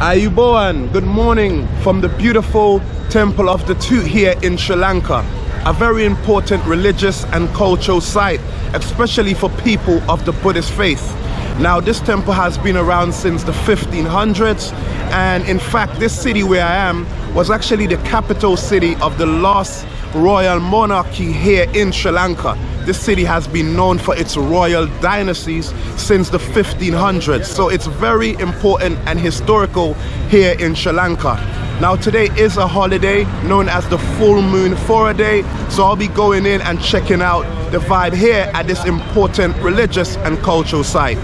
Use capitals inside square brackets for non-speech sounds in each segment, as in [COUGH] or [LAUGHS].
Ayubowan, good morning from the beautiful Temple of the Tooth here in Sri Lanka. A very important religious and cultural site, especially for people of the Buddhist faith. Now this temple has been around since the 1500s and in fact this city where I am was actually the capital city of the last royal monarchy here in Sri Lanka. This city has been known for its royal dynasties since the 1500s so it's very important and historical here in Sri Lanka. Now today is a holiday known as the full moon Poya day so I'll be going in and checking out the vibe here at this important religious and cultural site.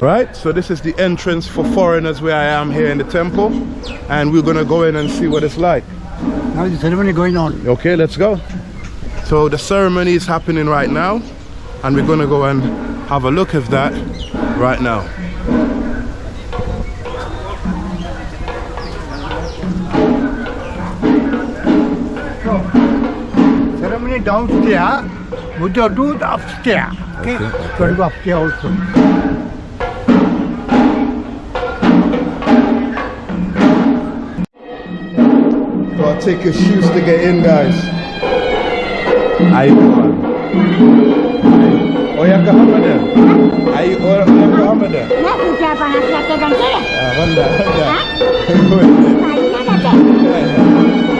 Right, so this is the entrance for foreigners where I am here in the temple and we're gonna go in and see what it's like. Now the ceremony going on. Okay, let's go. So the ceremony is happening right now and we're gonna go and have a look at that right now. Ceremony downstairs, Buddha do the upstairs. Okay, Okay, go upstairs also. I'll take your shoes to get in, guys. Ayo. Oyaka hamada. Ayo oyaka hamada. Nak kerja panas lagi dan kira. Ah, Honda, Honda. Baiknya ada. So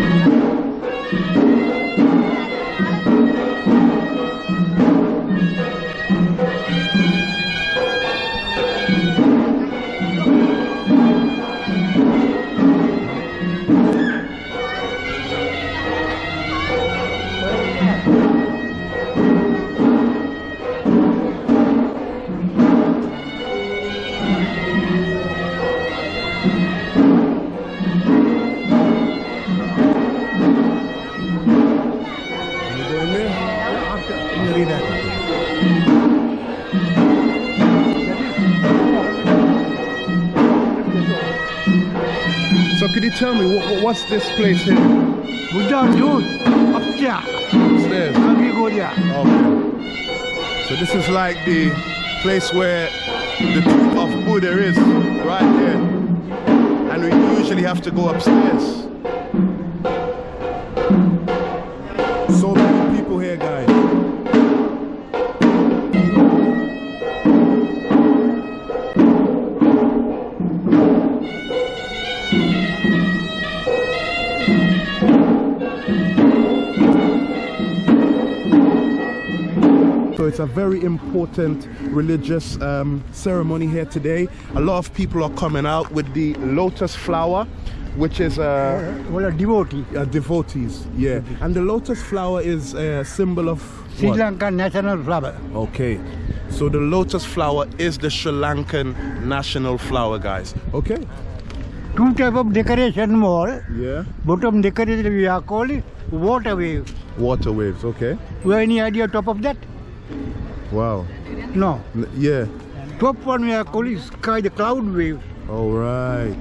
could you tell me what, what's this place here? Buddha do upstairs. Upstairs. And we go there. Okay. So this is like the place where the tomb of Buddha is, right there. And we usually have to go upstairs. So a very important religious um, ceremony here today. A lot of people are coming out with the lotus flower, which is a, Well, a devotee. a devotees. Yeah, and the lotus flower is a symbol of Sri what? Lanka national flower. Okay, so the lotus flower is the Sri Lankan national flower, guys. Okay. Two type of decoration more. Yeah. Bottom decoration we are calling water wave. Water waves. Okay. You have any idea top of that? Wow. No. Yeah. Top one we are calling sky, the cloud wave. All right.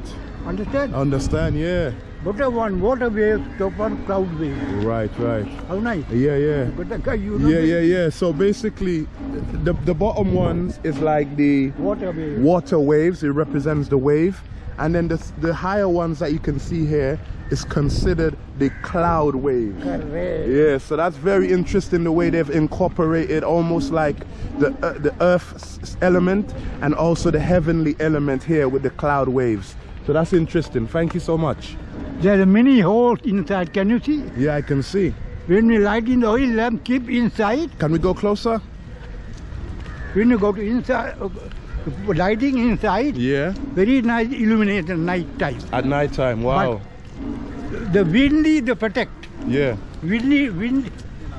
Understand? Understand? Yeah. Buddha one water wave, top one cloud wave. Right, right. How nice. Yeah, yeah. But the guy you know Yeah, yeah, yeah. So basically, the the bottom ones is like the water wave. water waves. It represents the wave, and then the the higher ones that you can see here is considered the cloud waves. Correct. Yeah, so that's very interesting the way they've incorporated almost like the uh, the earth element and also the heavenly element here with the cloud waves. So that's interesting. Thank you so much. There's many holes inside. Can you see? Yeah, I can see. When we light in the oil lamp, keep inside. Can we go closer? When you go to inside, lighting inside, Yeah. very nice illuminated at night time. At night time. Wow. The windy, they protect. yeah. Windy, wind,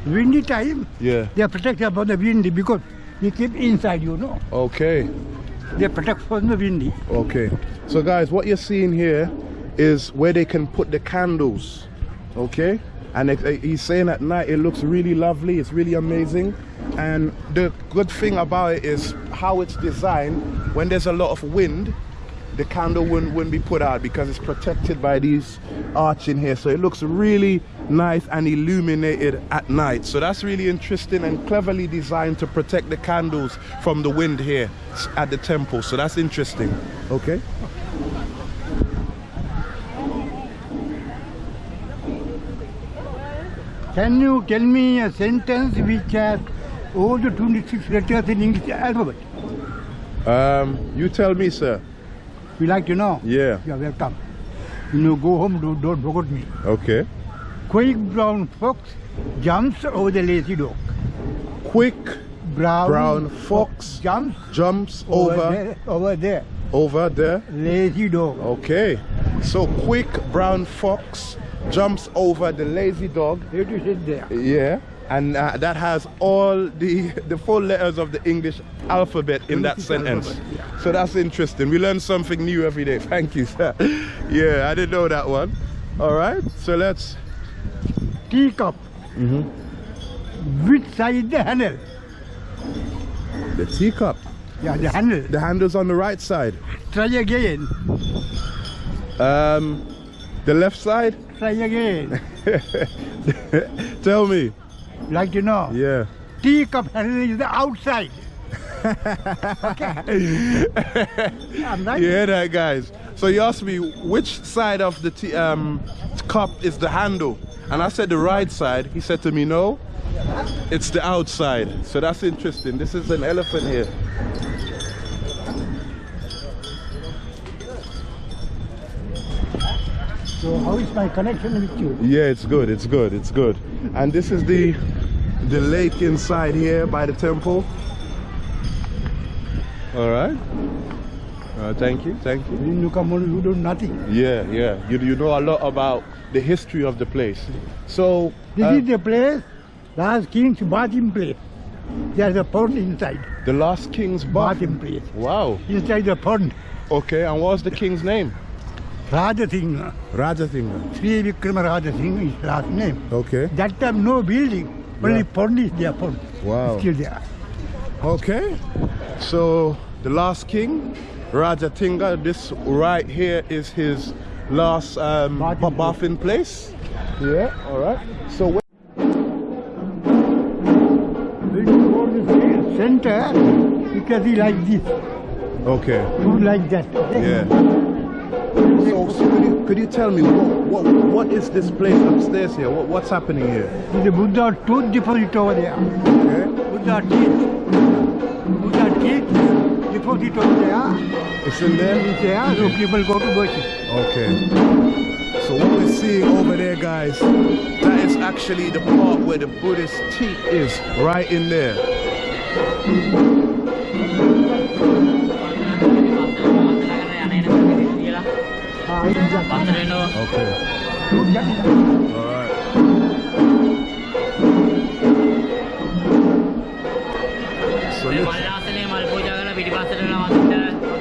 windy time, Yeah. they protect about the windy because we keep inside, you know. Okay. They protect from the windy. Okay. So guys, what you're seeing here is where they can put the candles. Okay? And it- it- he's saying at night it looks really lovely, it's really amazing. And the good thing about it is how it's designed. When there's a lot of wind, the candle wouldn't, wouldn't be put out because it's protected by these arch in here. So it looks really nice and illuminated at night. So that's really interesting and cleverly designed to protect the candles from the wind here at the temple. So that's interesting. Okay. Can you tell me a sentence which has all the 26 letters in English alphabet? Um, you tell me, sir. We like to know. Yeah. You are welcome. When you go home, do, don't forget me. Okay. Quick brown fox jumps over the lazy dog. Quick Brown, Brown fox jumps jumps over, over there, over there. over there. Lazy dog. Okay. So quick brown fox jumps over the lazy dog. Where to sit there? Yeah. And uh, that has all the the full letters of the English alphabet in that sentence. yeah. So that's interesting. We learn something new every day. Thank you, sir. [LAUGHS] Yeah, I didn't know that one. All right. So let's. Teacup. Mm-hmm. Which side the handle? The teacup. Yeah, the handle. The handle's on the right side. Try again. Um, the left side. Try again. [LAUGHS] Tell me. like you know. Yeah. Teacup handle is the outside. okay. [LAUGHS] I'm. You hear that, guys? So you asked me which side of the tea, um, cup is the handle, and I said the right side. He said to me, no, it's the outside. So that's interesting. This is an elephant here. So how is my connection with you? Yeah, it's good. It's good. It's good. And this is the the lake inside here by the temple. All right. Uh, thank you. Thank you. When you come on, you do nothing. Yeah, yeah. You, you know a lot about the history of the place. So This uh, is the place, last king's bathing place. There's a pond inside. the last king's bath. Bathing place. Wow. Inside the pond. Okay, and what's the king's name? Raja Singh. Rajathinga. Sri Vikrama Raja Singh is last name. Okay. That time no building. Only Yeah. pond is there, pond. Wow. Still there. Okay. So the last king, Rajatinga, this right here is his last um, Bathing ba- bathing place. Yeah, all right. So where- When you go to the center, you can see like this. okay. Food like that. Okay? Yeah. So, so could, you, could you tell me what, what what is this place upstairs here? What, what's happening here? The Buddha tooth deposit over there. Okay. Buddha teeth. Buddha teeth deposit over there. It's in there. It's there, so people go to worship. Okay. So what we're seeing over there, guys, that is actually the part where the Buddhist teeth is, right in there. Okay.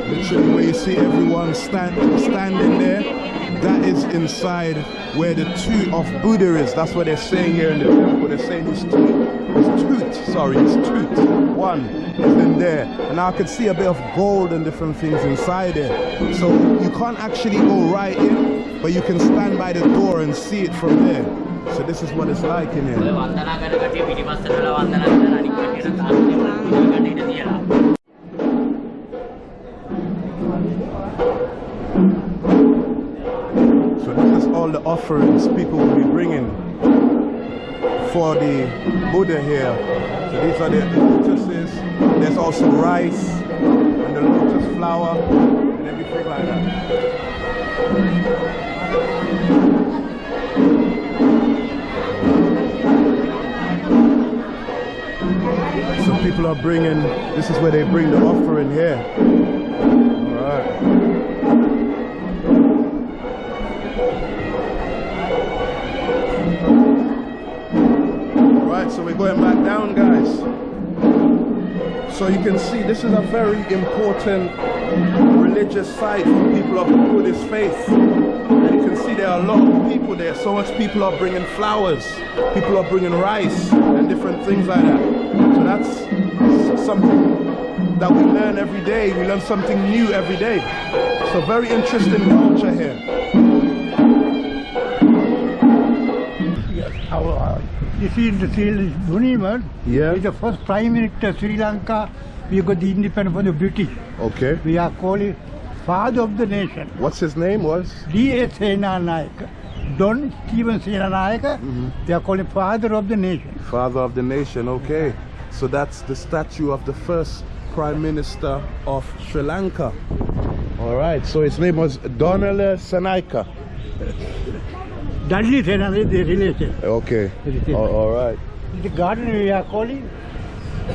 Literally, where you see everyone stand, standing there, that is inside where the two of Buddha is. That's what they're saying here in the temple. They're saying it's two. It's. Sorry, it's two one is in there. And I could see a bit of gold and different things inside it. So you can't actually go right in, but you can stand by the door and see it from there. So this is what it's like in here. all the offerings people will be bringing for the Buddha here. So these are the there's also rice and the lotus flower and everything like that. So people are bringing, this is where they bring the offering here. All right. So we're going back down, guys. So you can see this is a very important religious site for people of Buddhist faith. And you can see there are a lot of people there. So much people are bringing flowers, people are bringing rice and different things like that. So that's something that we learn every day. We learn something new every day. So very interesting culture here. This is the Sri Muniman. Yeah. He's the first Prime Minister of Sri Lanka. We got the independence from the British. Okay. We are calling Father of the Nation. What's his name was? D.S. Senanayake. Don Stephen Senanayake. Mm-hmm. They are calling Father of the Nation. Father of the nation, okay. So that's the statue of the first Prime Minister of Sri Lanka. All right, so his name was Donale Sanaika. [LAUGHS] Dudley relation. Okay, all, all right. The garden we are calling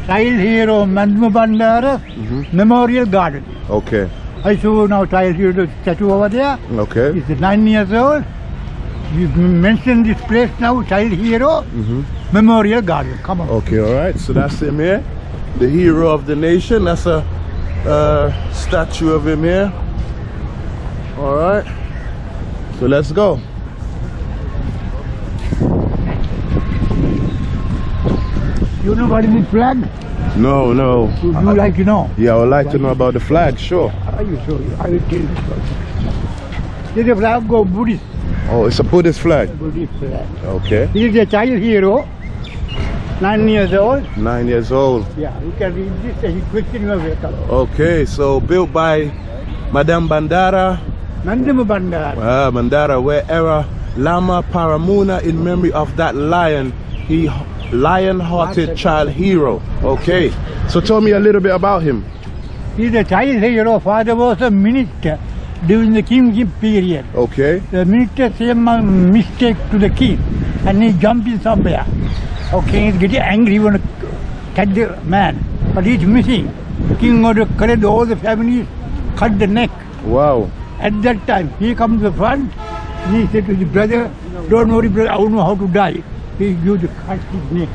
Child Hero Madduma Bandara Mm-hmm. Memorial Garden. Okay, I saw now Child Hero statue over there. okay. He's nine years old. You mentioned this place now, Child Hero Memorial Garden. Come on. Okay, all right. So that's him here, the hero of the nation. That's a uh, statue of him here. All right. So let's go. You know what is the flag? No, no. Would you like to know? Yeah, I would like to know about the flag. Sure. I show you. I will tell you. This is a flag of Buddhist, Oh, it's a Buddhist flag. Buddhist flag. Okay. This is a child hero, nine years old. Nine years old. Yeah, you can read this and you question your welcome. Okay, so built by Madduma Bandara, Nandama Bandar. uh, Mandara, where era Lama Paramuna in memory of that lion, he lion-hearted child hero. Okay, so tell me a little bit about him. He's a child hero. Father was a minister during the kingship period. Okay, The minister a mistake to the king and he jumped in somewhere. Okay, he's getting angry, he want to catch the man, but he's missing. King order to collect all the families, cut the neck. wow. At that time, he comes to the front, he said to the brother, don't worry brother, I don't know how to die. He the cut his neck.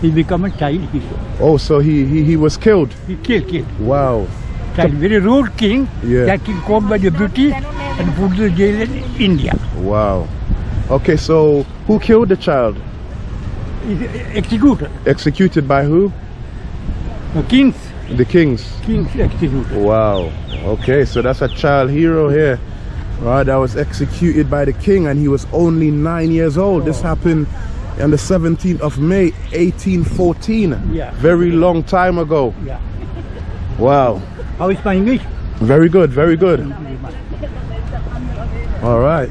He become a child hero. Oh, so he he, he was killed. He killed, killed. Wow. Child, very rude king. Yeah. That king caught by the British and put to the jail in India. Wow. Okay, so who killed the child? Executed. Executed by who? The kings, The kings. kings executed. Wow. Okay, so that's a child hero here. Right, that was executed by the king and he was only nine years old. This happened on the 17th of May, 1814. Yeah. Very long time ago. Yeah. Wow. How is my English? Very good, very good. All right.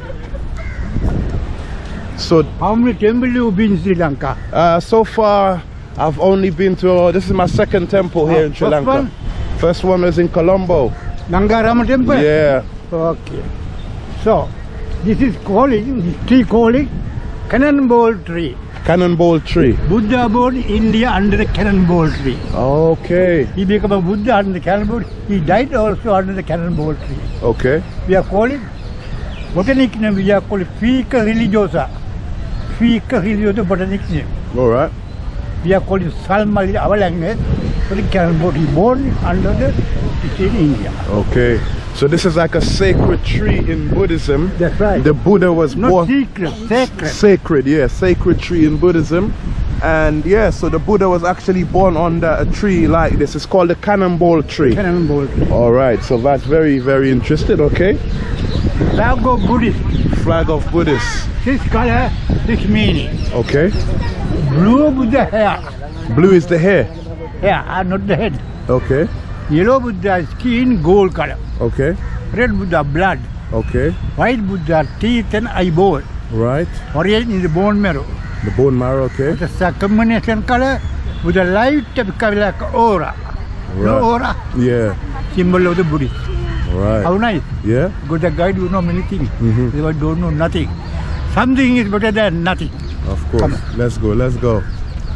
So How many temples have you been in Sri Lanka? uh, so far, I've only been to, uh, this is my second temple here Ah, in Sri first Lanka. one? First one was in Colombo. Gangarama temple? Yeah. Okay. So, this is calling, this tree calling cannonball tree. Cannonball tree. Buddha born in India under the cannonball tree. Okay. He became a Buddha under the cannonball. He died also under the cannonball tree. Okay. We are calling, botanic name we are calling Fica religiosa. Fica religiosa botanic name. All right. We are calling Salma our language. The he born under the, it's in India. Okay. So this is like a sacred tree in Buddhism. That's right. The Buddha was Not born secret, sacred. sacred, yeah, sacred tree in Buddhism. And yeah, so the Buddha was actually born under a tree like this. It's called the cannonball tree. Cannonball. All right, so that's very, very interesting. Okay, Flag of Buddhist. flag of Buddhists. This color, this meaning. Okay, Blue Buddha hair. blue is the hair. Uh, not the head. Okay, Yellow Buddha skin, gold color. okay, Red Buddha blood. okay, White Buddha teeth and eyeball. right. Orange is the bone marrow. The bone marrow. Okay, The second combination color with a light color like aura. Right. No aura, yeah, symbol of the Buddhist. Right. How nice. Yeah, Because the guide you know many things. Mhm. They don't know nothing. Something is better than nothing. of course. Let's go. Let's go.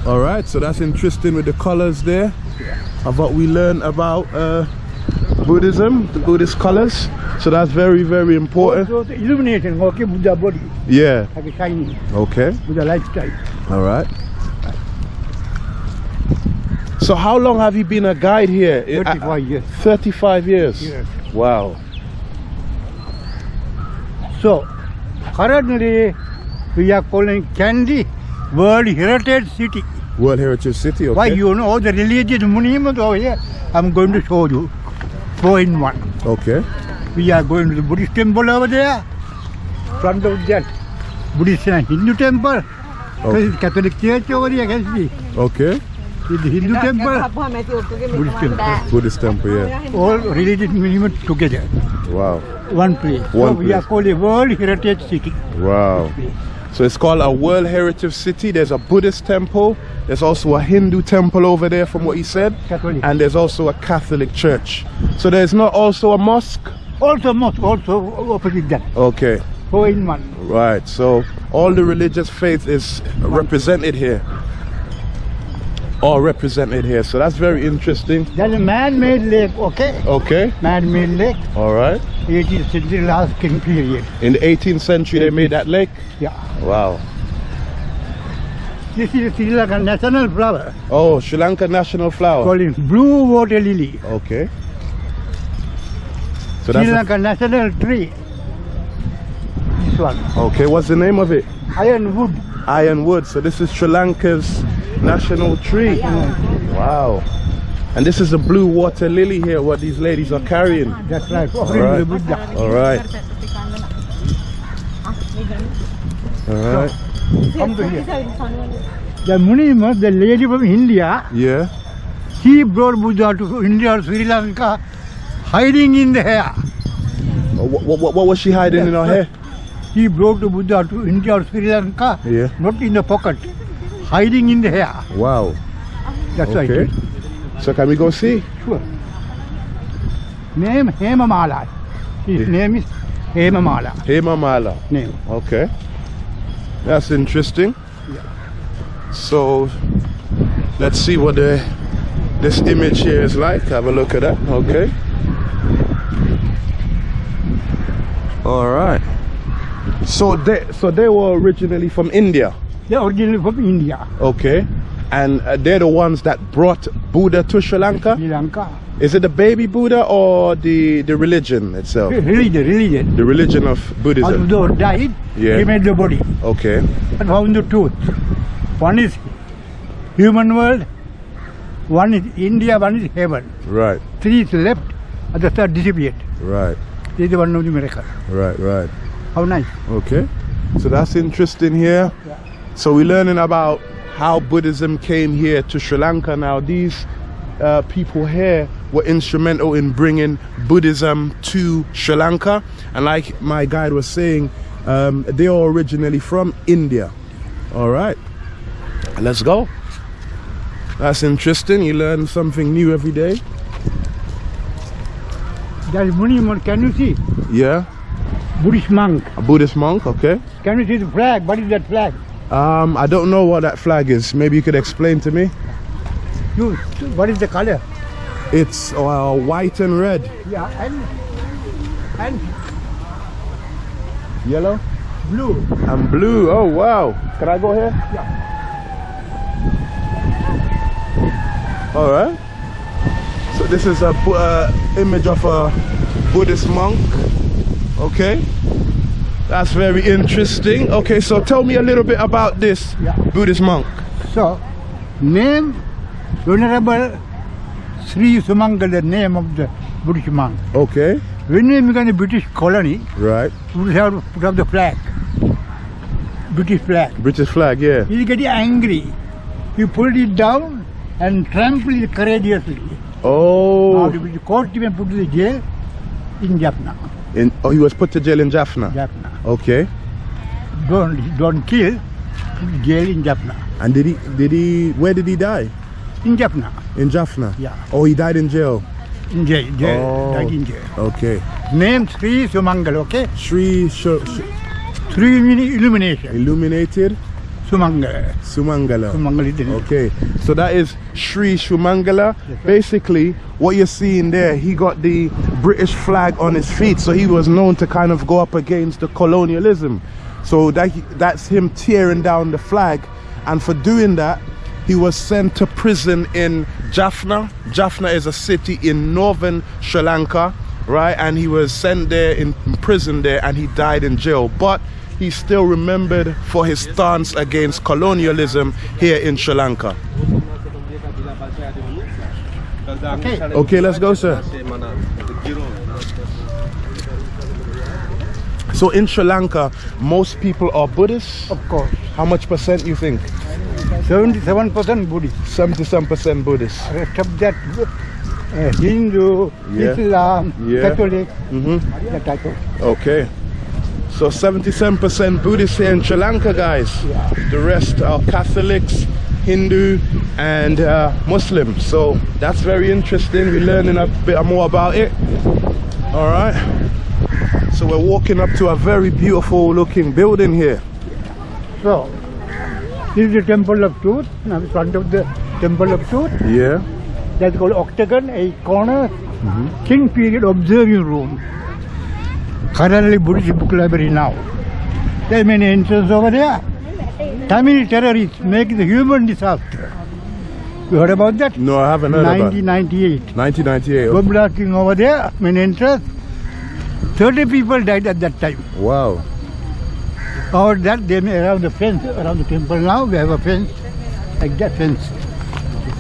All right, so that's interesting with the colors there. Of what we learn about uh, Buddhism, the Buddhist colors. So that's very, very important. The illumination, okay, Buddha body, Yeah. like a shining, Okay. Buddha lifestyle. All right. So how long have you been a guide here? I- 35 years. 35 years. Yes. Wow. So, currently we are calling Kandy World Heritage City. World Heritage City. Okay. Why you know all the religious monuments over here? I'm going to show you. Four in one. Okay. We are going to the Buddhist temple over there. Front of that, Buddhist and Hindu temple. Okay. Catholic church over here, can see? Okay. With the Hindu temple, Buddhist temple. Buddhist temple. Yeah. All religious monuments together. Wow. One place. One so we are called a World Heritage City. Wow. So it's called a World Heritage City. There's a Buddhist temple. There's also a Hindu temple over there, from what he said. Catholic. And there's also a Catholic church. So there's not also a mosque. Also mosque, also opposite that. Okay. Four in one. Right. So all the religious faith is represented here. All represented here. So that's very interesting. That's a man-made lake, okay? Okay. Man-made lake, All right. 18th century last king period. In the 18th century, they made that lake. Yeah. Wow. This is Sri Lanka national flower, Oh, Sri Lanka national flower. called blue water lily. Okay. So Sri that's a- Lanka national tree. This one, okay. What's the name of it? ironwood. Ironwood. So this is Sri Lanka's national tree. Wow. And this is a blue water lily here. What these ladies are carrying. That's right, offering Alright. the Buddha. All right. All right. Come to here. The Munima, the lady from India, Yeah. she brought Buddha to India or Sri Lanka, hiding in the hair. Oh, what, what, what was she hiding in her hair? He brought the Buddha to India or Sri Lanka, Yeah. not in the pocket, hiding in the hair. Wow. That's. Okay. So can we go see? Sure. Name Hemamala. His Yeah. name is Hemamala. Hema Mala. Name. Okay. That's interesting. Yeah. So let's see what the this image here is like. Have a look at that. Okay. All right. So they so they were originally from India. They're originally from India, Okay. And uh, they're the ones that brought Buddha to Sri Lanka. Sri Lanka. Is it the baby Buddha or the the religion itself? Religion, religion. The religion of Buddhism. Although died, Yeah. he made the body Okay. and found the truth. One is human world, one is India, one is heaven. Right. Three is left, and the third disappeared. Right. This is the one of the miracle. Right. Right. How nice. Okay. So that's interesting here. So we're learning about how Buddhism came here to Sri Lanka. Now these uh, people here were instrumental in bringing Buddhism to Sri Lanka. And like my guide was saying, um, they are originally from India. All right. Let's go. That's interesting. You learn something new every day. That is monument, can you see? Yeah. Buddhist monk. A Buddhist monk. Okay. Can you see the flag? What is that flag? Um, I don't know what that flag is. Maybe you could explain to me. You, what is the color? It's uh, white and red. Yeah, and and Yellow blue. and blue. Oh wow. Can I go here? Yeah. All right. So this is a uh, image of a Buddhist monk. Okay. That's very interesting. Okay, so tell me a little bit about this Yeah. Buddhist monk. So, name Venerable Sri Sumangala, the name of the British monk. Okay. When we became a British colony, Right. we have put up the flag. British flag. British flag, yeah. He getting angry. He pulled it down and trampled it courageously. Oh. Now the court even put to the jail in Jaffna. In, oh, he was put to jail in Jaffna. Jaffna. Okay. Don't, don't kill, jail in Jaffna. And did he, did he, where did he die? In Jaffna. In Jaffna? Yeah. Oh, he died in jail. In jail, jail, Oh. died in jail. Okay. Name Sri Sumangal, okay? Sri Sh- Sri illumination. Illuminated Sumangal. Sumangala. Sumangal is the name. Okay, so that is Sri Shumangala. Basically, what you're seeing there, he got the British flag on his feet, so he was known to kind of go up against the colonialism. So that that's him tearing down the flag, and for doing that, he was sent to prison in Jaffna. Jaffna is a city in northern Sri Lanka, right? And he was sent there in prison there, and he died in jail. But he's still remembered for his stance against colonialism here in Sri Lanka. Okay. Okay, let's go, sir. So in Sri Lanka, most people are Buddhists. Of course. How much percent you think? 77% Buddhist. 77% Buddhist. Of that, uh, Hindu, Yeah. Islam, Yeah. Catholic, hmm that type of. Okay. So 77% Buddhists here in Sri Lanka, guys. The rest are Catholics, Hindu, and uh, Muslim. So that's very interesting. We're learning a bit more about it. All right. So we're walking up to a very beautiful looking building here. So, this is the Temple of Truth. Now, in front of the Temple of Truth, Yeah. that's called octagon, a corner, Mm-hmm. King period observing room. Currently Buddhist book library now. There are many entrances over there. Tamil terrorists make the human disaster. You heard about that? No, I haven't heard about it. 1998. 1998. Bomb blasting over there, main entrance. 30 people died at that time. Wow. Or that they made around the fence, around the temple now, we have a fence, like that fence,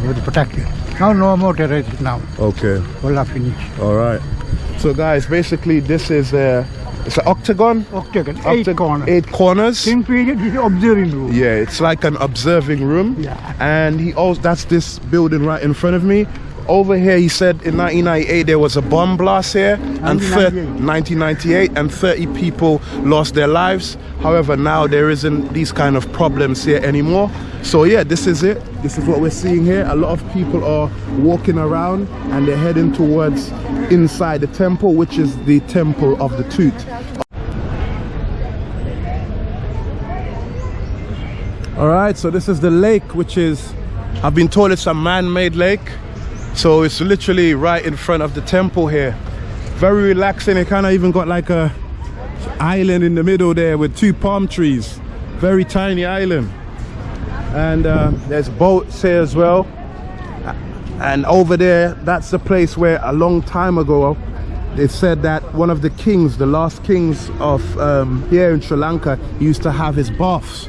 the protection. Now no more terrorists now, Okay. all are finished. All right. So guys, basically this is a it's an octagon. Octagon, eight Octa- corners. Eight corners. King period is observing room. Yeah, it's like an observing room. Yeah. And he also that's this building right in front of me. Over here, he said in 1998 there was a bomb blast here, and 1998. 1998, and 30 people lost their lives. However, now there isn't these kind of problems here anymore. So yeah, this is it. This is what we're seeing here. A lot of people are walking around and they're heading towards inside the temple, which is the temple of the tooth. All right, so this is the lake, which is, I've been told it's a man-made lake. So it's literally right in front of the temple here. Very relaxing. It kind of even got like a island in the middle there with two palm trees. Very tiny island. And uh, there's boats here as well. And over there, that's the place where a long time ago, they said that one of the kings, the last kings of um, here in Sri Lanka, used to have his baths.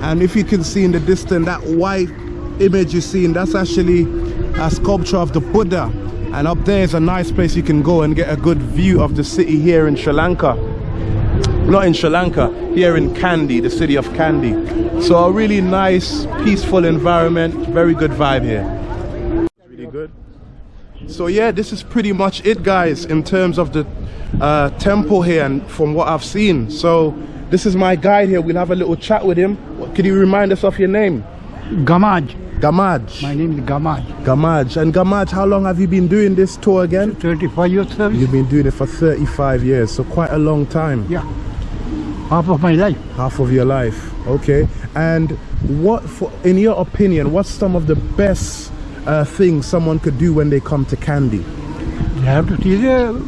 And if you can see in the distance, that white image you're seeing, that's actually a sculpture of the Buddha. And up there is a nice place you can go and get a good view of the city here in Sri Lanka. Not in Sri Lanka, here in Kandy, the city of Kandy. So a really nice, peaceful environment, very good vibe here. Really good. So yeah, this is pretty much it, guys, in terms of the uh, temple here and from what I've seen. So this is my guide here. We'll have a little chat with him. Could you remind us of your name? Gamaj. Gamaj. My name is Gamaj. Gamaj. And Gamaj, how long have you been doing this tour again? 35 years service. You've been doing it for 35 years, so quite a long time. Yeah. Half of my life. Half of your life. Okay. And what, for, in your opinion, what's some of the best uh, things someone could do when they come to Kandy? You have to see the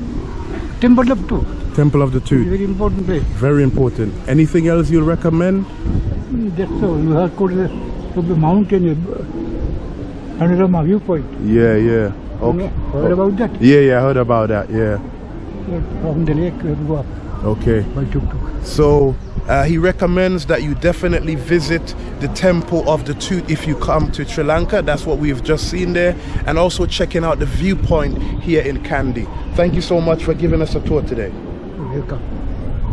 temple of truth. Temple of the Tooth. Very important place. Very important. Anything else you'll recommend? That's all. You have to go to the, to the mountain, uh, Panorama viewpoint. Yeah, yeah. You Okay. know, Heard about that? Yeah, yeah, I heard about that. Yeah. From the lake, you have to go up Okay. by tuk-tuk. So uh, he recommends that you definitely visit the Temple of the Tooth if you come to Sri Lanka. That's what we've just seen there. And also checking out the viewpoint here in Kandy. Thank you so much for giving us a tour today. You're Welcome.